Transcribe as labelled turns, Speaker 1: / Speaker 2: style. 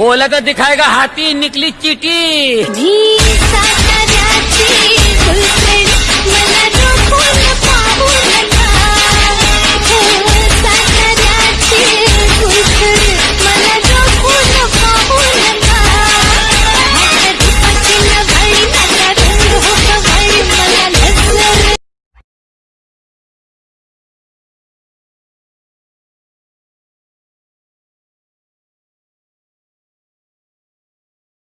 Speaker 1: बोला तो दिखाएगा हाथी निकली चीटी।